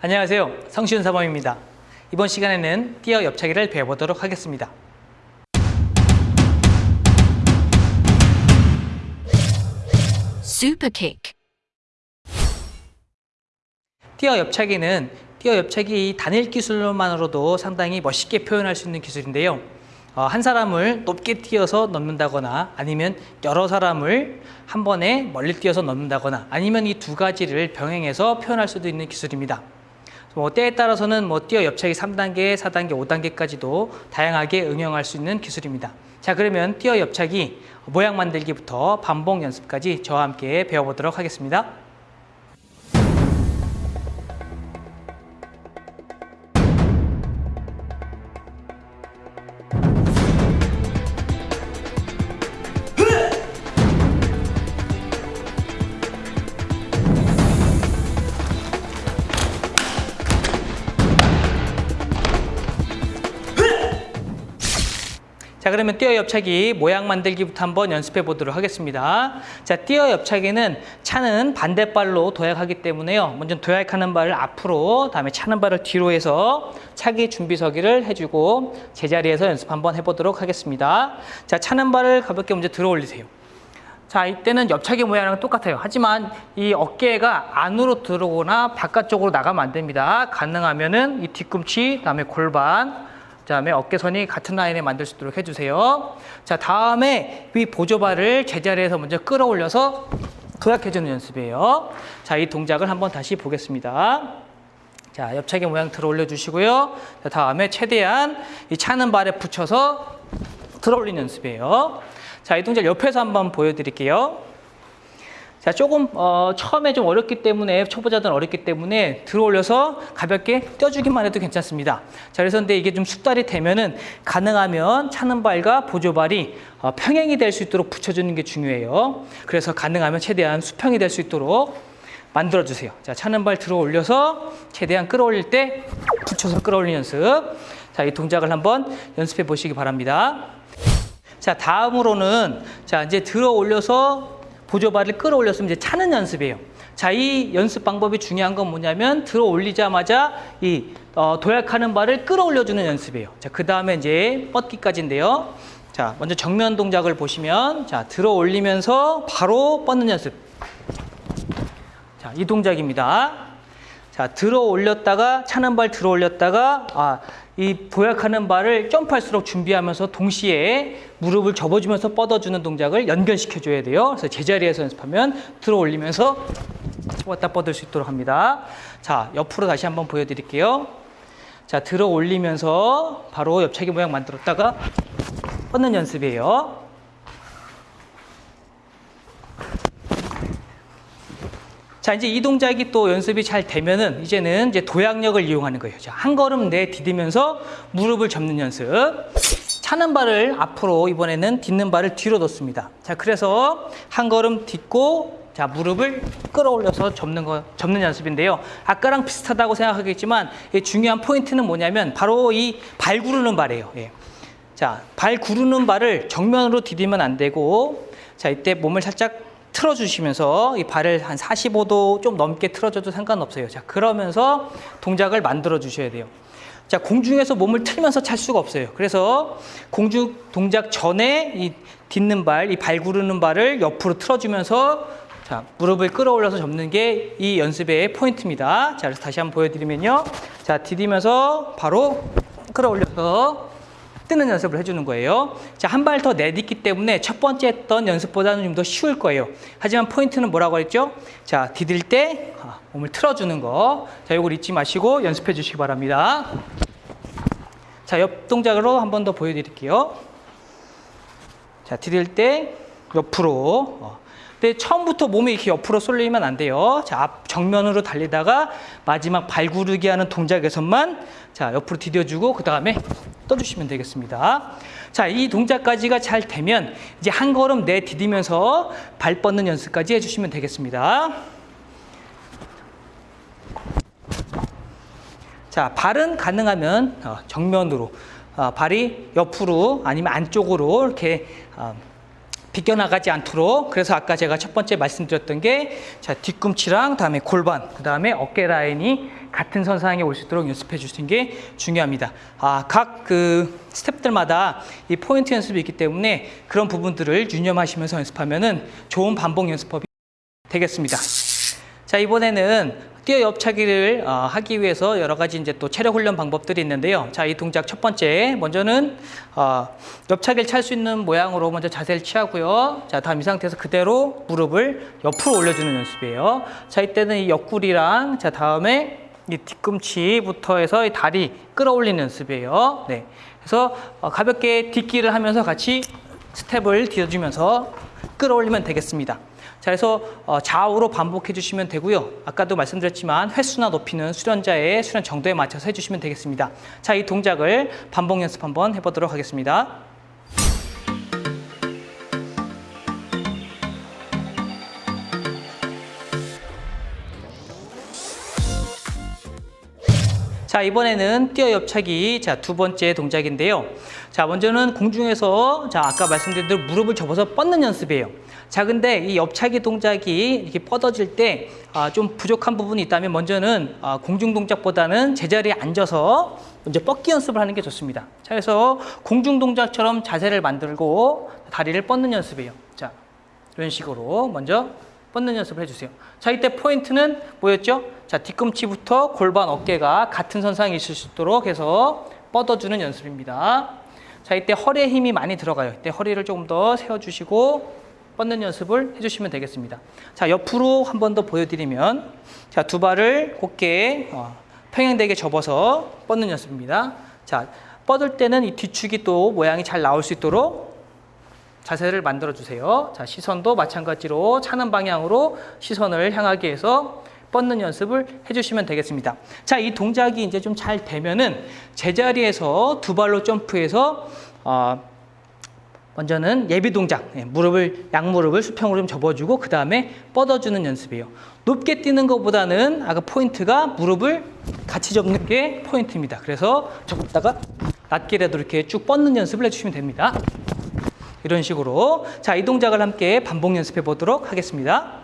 안녕하세요. 성시윤 사범입니다. 이번 시간에는 띄어 옆차기를 배워보도록 하겠습니다. Kick. 띄어 옆차기는 띄어 옆차기 단일 기술로만으로도 상당히 멋있게 표현할 수 있는 기술인데요. 어, 한 사람을 높게 띄어서 넣는다거나 아니면 여러 사람을 한 번에 멀리 띄어서 넣는다거나 아니면 이 두 가지를 병행해서 표현할 수도 있는 기술입니다. 뭐 때에 따라서는 뭐 띄어 옆차기 3단계, 4단계, 5단계까지도 다양하게 응용할 수 있는 기술입니다. 자 그러면 띄어 옆차기 모양 만들기부터 반복 연습까지 저와 함께 배워보도록 하겠습니다. 자 그러면 띄어 옆차기 모양 만들기부터 한번 연습해 보도록 하겠습니다. 자 띄어 옆차기는 차는 반대발로 도약하기 때문에요. 먼저 도약하는 발을 앞으로 다음에 차는 발을 뒤로 해서 차기 준비 서기를 해주고 제자리에서 연습 한번 해보도록 하겠습니다. 자 차는 발을 가볍게 먼저 들어 올리세요. 자 이때는 옆차기 모양이랑 똑같아요. 하지만 이 어깨가 안으로 들어오거나 바깥쪽으로 나가면 안 됩니다. 가능하면은 이 뒤꿈치, 그다음에 골반, 그 다음에 어깨선이 같은 라인에 만들 수 있도록 해주세요. 자 다음에 위 보조발을 제자리에서 먼저 끌어올려서 도약해주는 연습이에요. 자 이 동작을 한번 다시 보겠습니다. 자 옆차기 모양 들어 올려주시고요. 자, 다음에 최대한 이 차는 발에 붙여서 들어 올리는 연습이에요. 자 이 동작 옆에서 한번 보여드릴게요. 자, 조금 어, 처음에 좀 어렵기 때문에 초보자들은 어렵기 때문에 들어 올려서 가볍게 떼어주기만 해도 괜찮습니다. 자, 그래서 근데 이게 좀 숙달이 되면은 가능하면 차는 발과 보조발이 어, 평행이 될 수 있도록 붙여주는 게 중요해요. 그래서 가능하면 최대한 수평이 될 수 있도록 만들어 주세요. 자, 차는 발 들어 올려서 최대한 끌어올릴 때 붙여서 끌어올리는 연습. 자, 이 동작을 한번 연습해 보시기 바랍니다. 자, 다음으로는 자, 이제 들어 올려서 보조발을 끌어올렸으면 이제 차는 연습이에요. 자, 이 연습 방법이 중요한 건 뭐냐면 들어 올리자마자 이 어, 도약하는 발을 끌어올려주는 연습이에요. 자, 그 다음에 이제 뻗기까지인데요. 자, 먼저 정면 동작을 보시면 자, 들어 올리면서 바로 뻗는 연습. 자, 이 동작입니다. 자, 들어 올렸다가 차는 발 들어 올렸다가 아, 이 보약하는 발을 점프할수록 준비하면서 동시에 무릎을 접어주면서 뻗어주는 동작을 연결시켜 줘야 돼요. 그래서 제자리에서 연습하면 들어 올리면서 왔다 뻗을 수 있도록 합니다. 자, 옆으로 다시 한번 보여드릴게요. 자, 들어 올리면서 바로 옆차기 모양 만들었다가 뻗는 연습이에요. 자, 이제 이 동작이 또 연습이 잘 되면은 이제는 이제 도약력을 이용하는 거예요. 자, 한 걸음 내 디디면서 무릎을 접는 연습. 차는 발을 앞으로 이번에는 딛는 발을 뒤로 뒀습니다. 자, 그래서 한 걸음 딛고 자, 무릎을 끌어올려서 접는 거 접는 연습인데요. 아까랑 비슷하다고 생각하겠지만 중요한 포인트는 뭐냐면 바로 이 발 구르는 발이에요. 예. 자, 발 구르는 발을 정면으로 디디면 안 되고 자, 이때 몸을 살짝 틀어주시면서 이 발을 한 45도 좀 넘게 틀어줘도 상관없어요. 자, 그러면서 동작을 만들어 주셔야 돼요. 자, 공중에서 몸을 틀면서 찰 수가 없어요. 그래서 공중 동작 전에 이 딛는 발, 이 발 구르는 발을 옆으로 틀어주면서 자, 무릎을 끌어올려서 접는 게 이 연습의 포인트입니다. 자, 그래서 다시 한번 보여드리면요. 자, 디디면서 바로 끌어올려서 뜨는 연습을 해주는 거예요. 자, 한 발 더 내딛기 때문에 첫 번째 했던 연습보다는 좀 더 쉬울 거예요. 하지만 포인트는 뭐라고 했죠? 자, 디딜 때 아, 몸을 틀어주는 거. 자, 이걸 잊지 마시고 연습해 주시기 바랍니다. 자, 옆 동작으로 한 번 더 보여드릴게요. 자, 디딜 때 옆으로. 어. 근데 처음부터 몸이 이렇게 옆으로 쏠리면 안 돼요. 자, 앞 정면으로 달리다가 마지막 발 구르기 하는 동작에서만 자, 옆으로 디뎌주고 그 다음에 떠주시면 되겠습니다. 자, 이 동작까지가 잘 되면 이제 한 걸음 내 디디면서 발 뻗는 연습까지 해 주시면 되겠습니다. 자, 발은 가능하면 어, 정면으로 어, 발이 옆으로 아니면 안쪽으로 이렇게 어, 비껴나가지 않도록 그래서 아까 제가 첫 번째 말씀드렸던 게 자, 뒤꿈치랑 다음에 골반 그 다음에 어깨 라인이 같은 선상에 올 수 있도록 연습해 주시는 게 중요합니다. 아, 각 그 스텝들마다 이 포인트 연습이 있기 때문에 그런 부분들을 유념하시면서 연습하면은 좋은 반복 연습법이 되겠습니다. 자 이번에는 뛰어 옆차기를 어, 하기 위해서 여러 가지 이제 또 체력 훈련 방법들이 있는데요. 자, 이 동작 첫 번째 먼저는 어, 옆차기를 찰 수 있는 모양으로 먼저 자세를 취하고요. 자, 다음 이 상태에서 그대로 무릎을 옆으로 올려주는 연습이에요. 자, 이때는 이 옆구리랑 자 다음에 이 뒤꿈치부터 해서 이 다리 끌어올리는 연습이에요. 네, 그래서 어, 가볍게 뒷기를 하면서 같이 스텝을 뒤어주면서 끌어올리면 되겠습니다. 자, 그래서 어, 좌우로 반복해 주시면 되고요. 아까도 말씀드렸지만 횟수나 높이는 수련자의 수련 정도에 맞춰서 해주시면 되겠습니다. 자, 이 동작을 반복 연습 한번 해보도록 하겠습니다. 자 이번에는 뛰어 옆차기 자 두 번째 동작인데요. 자 먼저는 공중에서 자 아까 말씀드린 대로 무릎을 접어서 뻗는 연습이에요. 자 근데 이 옆차기 동작이 이렇게 뻗어질 때좀 아, 부족한 부분이 있다면 먼저는 아, 공중 동작보다는 제자리에 앉아서 먼저 뻗기 연습을 하는 게 좋습니다. 자 그래서 공중 동작처럼 자세를 만들고 다리를 뻗는 연습이에요. 자 이런 식으로 먼저 뻗는 연습을 해주세요. 자, 이때 포인트는 뭐였죠? 자, 뒤꿈치부터 골반, 어깨가 같은 선상에 있을 수 있도록 해서 뻗어주는 연습입니다. 자, 이때 허리에 힘이 많이 들어가요. 이때 허리를 조금 더 세워주시고 뻗는 연습을 해주시면 되겠습니다. 자, 옆으로 한 번 더 보여드리면 자, 두 발을 곧게 어, 평행되게 접어서 뻗는 연습입니다. 자, 뻗을 때는 이 뒤축이 또 모양이 잘 나올 수 있도록 자세를 만들어 주세요. 자, 시선도 마찬가지로 차는 방향으로 시선을 향하게 해서 뻗는 연습을 해주시면 되겠습니다. 자, 이 동작이 이제 좀 잘 되면은 제자리에서 두 발로 점프해서 어, 먼저는 예비 동작, 네, 무릎을 양무릎을 수평으로 좀 접어주고 그 다음에 뻗어주는 연습이에요. 높게 뛰는 것보다는 아까 포인트가 무릎을 같이 접는 게 포인트입니다. 그래서 접다가 낮게라도 이렇게 쭉 뻗는 연습을 해주시면 됩니다. 이런 식으로 자, 이 동작을 함께 반복 연습해 보도록 하겠습니다.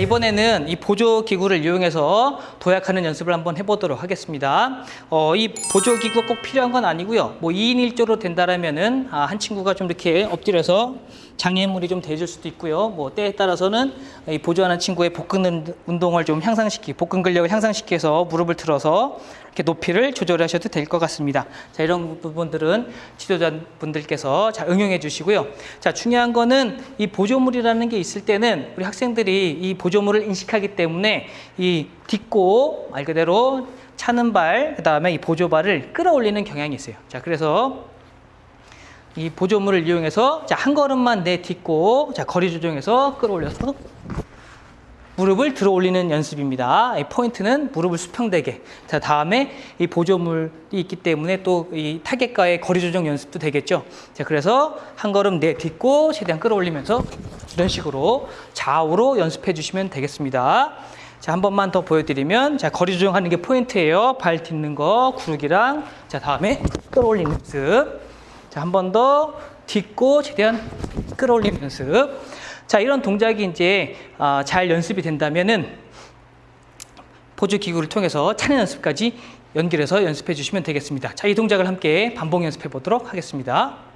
이번에는 이 보조 기구를 이용해서 도약하는 연습을 한번 해보도록 하겠습니다. 어, 이 보조 기구가 꼭 필요한 건 아니고요. 뭐 2인 1조로 된다라면은 아, 한 친구가 좀 이렇게 엎드려서 장애물이 좀 돼줄 수도 있고요. 뭐 때에 따라서는 이 보조하는 친구의 복근 운동을 좀 향상시키, 복근 근력을 향상시켜서 무릎을 틀어서 이렇게 높이를 조절하셔도 될 것 같습니다. 자 이런 부분들은 지도자분들께서 잘 응용해 주시고요. 자 중요한 거는 이 보조물이라는 게 있을 때는 우리 학생들이 이 보조물을 인식하기 때문에 이 딛고 말 그대로 차는 발, 그 다음에 이 보조발을 끌어올리는 경향이 있어요. 자, 그래서 이 보조물을 이용해서 자, 한 걸음만 내딛고 자, 거리 조정해서 끌어올려서 무릎을 들어 올리는 연습입니다. 이 포인트는 무릎을 수평되게. 자, 다음에 이 보조물이 있기 때문에 또 이 타겟과의 거리 조정 연습도 되겠죠. 자, 그래서 한 걸음 내딛고 최대한 끌어올리면서 이런 식으로 좌우로 연습해 주시면 되겠습니다. 자, 한 번만 더 보여드리면, 자, 거리 조정하는 게 포인트예요. 발 딛는 거, 구르기랑, 자, 다음에 끌어올리는 연습. 자, 한 번 더 딛고 최대한 끌어올리는 연습. 자, 이런 동작이 이제 어, 잘 연습이 된다면은 보조 기구를 통해서 차는 연습까지 연결해서 연습해 주시면 되겠습니다. 자, 이 동작을 함께 반복 연습해 보도록 하겠습니다.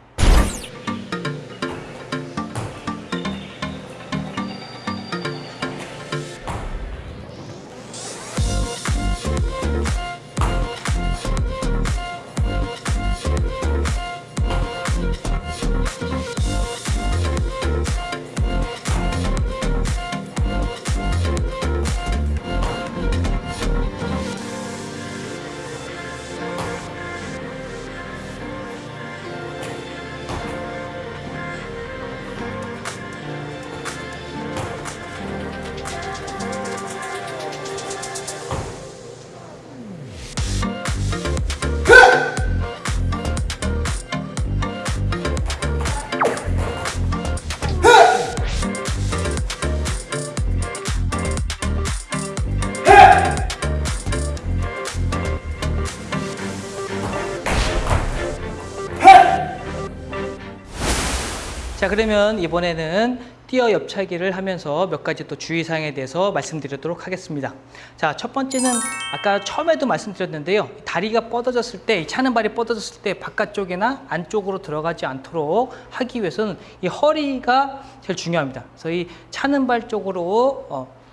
자, 그러면 이번에는 뛰어 옆차기를 하면서 몇 가지 또 주의사항에 대해서 말씀드리도록 하겠습니다. 자, 첫 번째는 아까 처음에도 말씀드렸는데요. 다리가 뻗어졌을 때, 이 차는 발이 뻗어졌을 때 바깥쪽이나 안쪽으로 들어가지 않도록 하기 위해서는 이 허리가 제일 중요합니다. 그래서 이 차는 발 쪽으로 어,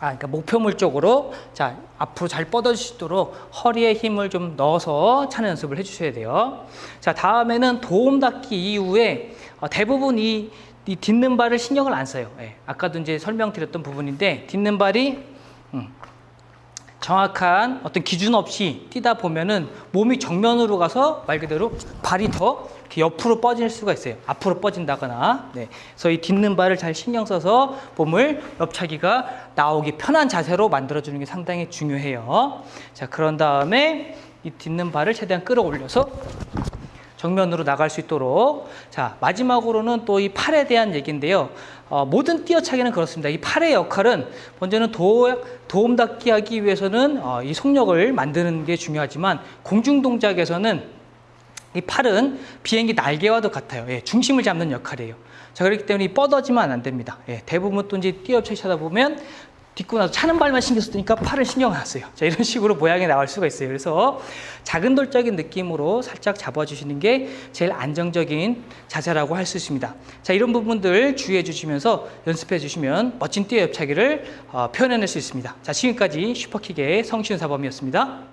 아, 그러니까 목표물 쪽으로 자 앞으로 잘 뻗어지도록 허리에 힘을 좀 넣어서 차는 연습을 해주셔야 돼요. 자 다음에는 도움 닫기 이후에 어, 대부분 이, 이 딛는 발을 신경을 안 써요. 예, 아까도 이제 설명드렸던 부분인데 딛는 발이 음, 정확한 어떤 기준 없이 뛰다 보면은 몸이 정면으로 가서 말 그대로 발이 더 옆으로 뻗질 수가 있어요. 앞으로 뻗진다거나. 네. 그래서 이 딛는 발을 잘 신경 써서 몸을 옆차기가 나오기 편한 자세로 만들어주는 게 상당히 중요해요. 자, 그런 다음에 이 딛는 발을 최대한 끌어올려서 정면으로 나갈 수 있도록. 자 마지막으로는 또 이 팔에 대한 얘기인데요. 어, 모든 뛰어차기는 그렇습니다. 이 팔의 역할은 먼저는 도, 도움 닫기 하기 위해서는 어, 이 속력을 만드는 게 중요하지만 공중 동작에서는 이 팔은 비행기 날개와도 같아요. 예, 중심을 잡는 역할이에요. 자 그렇기 때문에 이 뻗어지면 안 됩니다. 예, 대부분 또 이제 뛰어차기 하다 보면 딛고 나서 차는 발만 신경 쓰니까 팔을 신경 안 써요. 자, 이런 식으로 모양이 나올 수가 있어요. 그래서 작은 돌적인 느낌으로 살짝 잡아주시는 게 제일 안정적인 자세라고 할 수 있습니다. 자, 이런 부분들 주의해 주시면서 연습해 주시면 멋진 뛰어 옆차기를 어, 표현해낼 수 있습니다. 자, 지금까지 슈퍼킥의 성시윤 사범이었습니다.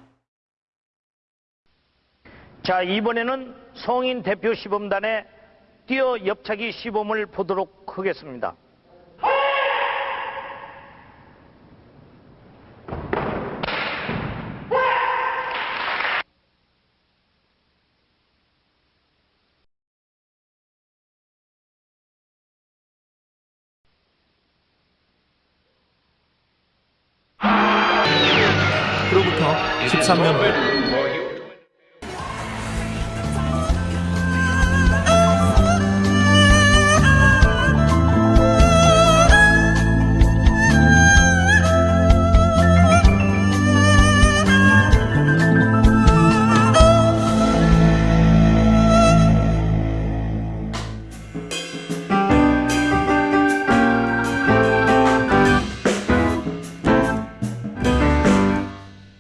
자, 이번에는 성인 대표 시범단의 뛰어 옆차기 시범을 보도록 하겠습니다. 그로부터 13년. 후